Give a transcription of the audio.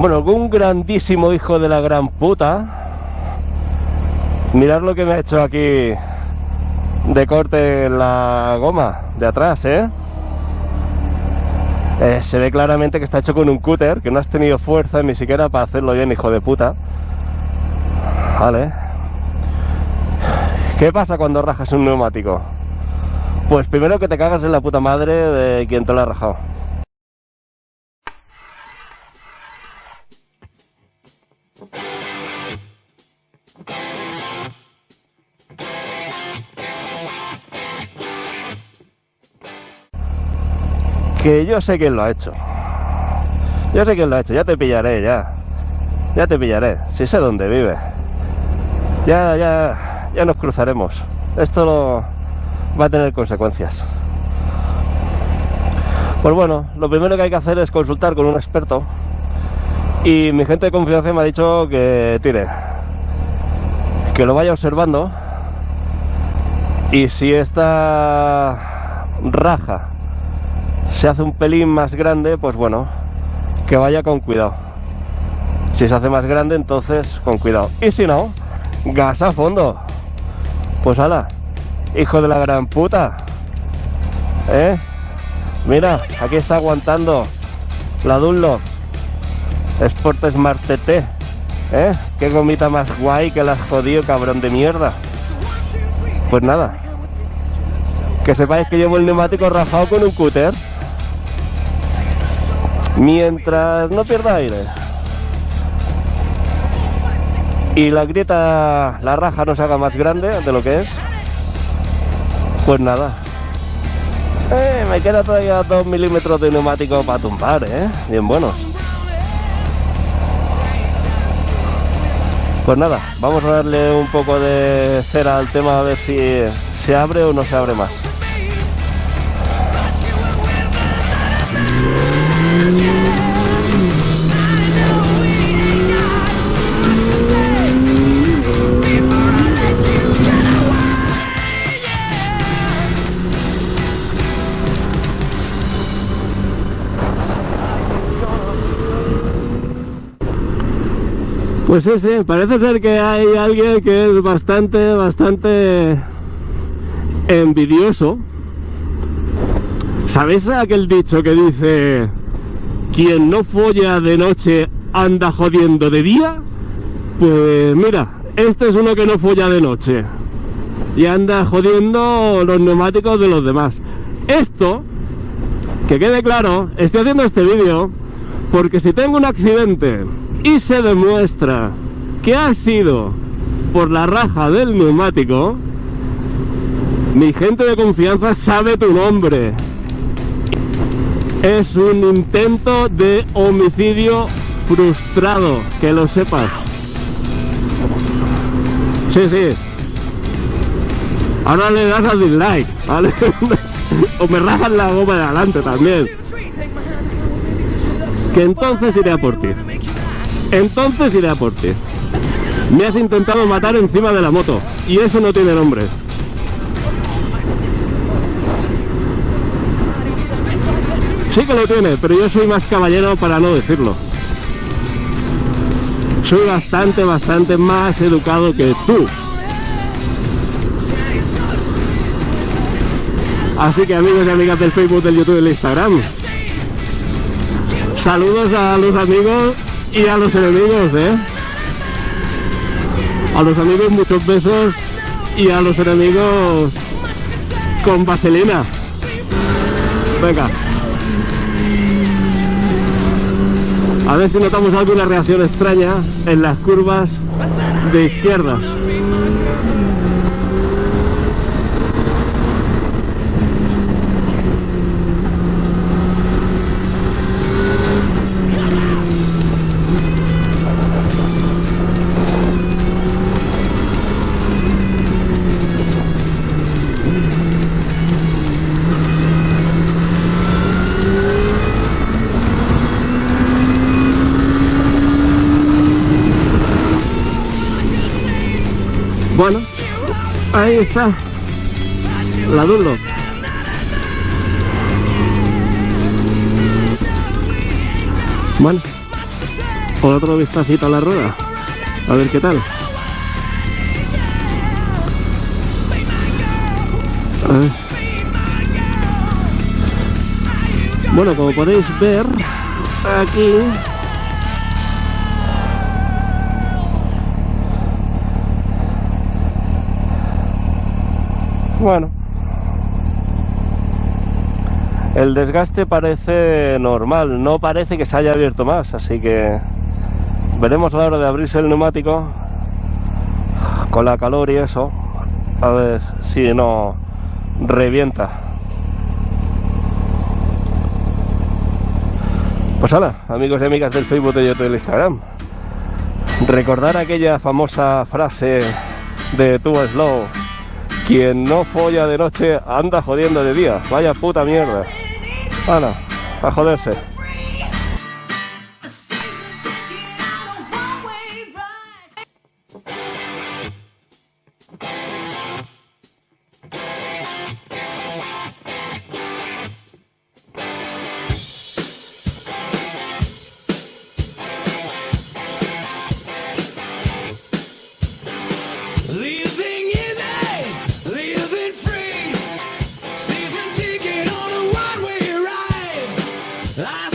Bueno, un grandísimo hijo de la gran puta. Mirad lo que me ha hecho aquí de corte en la goma de atrás, ¿eh? ¿eh? Se ve claramente que está hecho con un cúter, que no has tenido fuerza ni siquiera para hacerlo bien, hijo de puta. Vale. ¿Qué pasa cuando rajas un neumático? Pues primero que te cagas en la puta madre de quien te lo ha rajado. Que yo sé quién lo ha hecho. Yo sé quién lo ha hecho, ya te pillaré, ya. Ya te pillaré, si sé dónde vive. Ya, ya, ya nos cruzaremos. Esto va a tener consecuencias. Pues bueno, lo primero que hay que hacer es consultar con un experto. Y mi gente de confianza me ha dicho que tire. Que lo vaya observando. Y si esta raja se hace un pelín más grande, pues bueno, que vaya con cuidado. Si se hace más grande, entonces con cuidado. Y si no, gas a fondo. Pues ala, hijo de la gran puta. ¿Eh? Mira, aquí está aguantando la Dunlop Sport Smart TT. ¿Eh? Qué gomita más guay que la has jodido, cabrón de mierda. Pues nada. Que sepáis que llevo el neumático rajado con un cúter mientras no pierda aire y la grieta, la raja no se haga más grande de lo que es pues nada eh, me queda todavía 2 milímetros de neumático para tumbar, ¿eh? Bien buenos. Pues nada, vamos a darle un poco de cera al tema a ver si se abre o no se abre más. Pues sí, sí, parece ser que hay alguien que es bastante, bastante envidioso. ¿Sabéis aquel dicho que dice quien no folla de noche anda jodiendo de día? Pues mira, este es uno que no folla de noche y anda jodiendo los neumáticos de los demás. Esto, que quede claro, estoy haciendo este vídeo porque si tengo un accidente y se demuestra que ha sido por la raja del neumático, mi gente de confianza sabe tu nombre. Es un intento de homicidio frustrado, que lo sepas. Sí, sí. Ahora le das a dislike, o me rajan la goma de adelante también. Que entonces iré a por ti. Entonces iré a por ti. Me has intentado matar encima de la moto y eso no tiene nombre. Sí que lo tiene, pero yo soy más caballero para no decirlo. Soy bastante, bastante más educado que tú. Así que amigos y amigas del Facebook, del YouTube y del Instagram. Saludos a los amigos y a los enemigos, ¿eh? A los amigos muchos besos y a los enemigos con vaselina. Venga. A ver si notamos alguna reacción extraña en las curvas de izquierdas. Bueno, ahí está la Dunlop. Bueno, Otro vistacito a la rueda. A ver qué tal. Bueno, como podéis ver, aquí Bueno, el desgaste parece normal, no parece que se haya abierto más, así que veremos a la hora de abrirse el neumático con la calor y eso, a ver si no revienta. Pues hola, amigos y amigas del Facebook de YouTube y del Instagram. Recordar aquella famosa frase de Too Slow quien no folla de noche anda jodiendo de día. Vaya puta mierda. Ana, a joderse. Ah!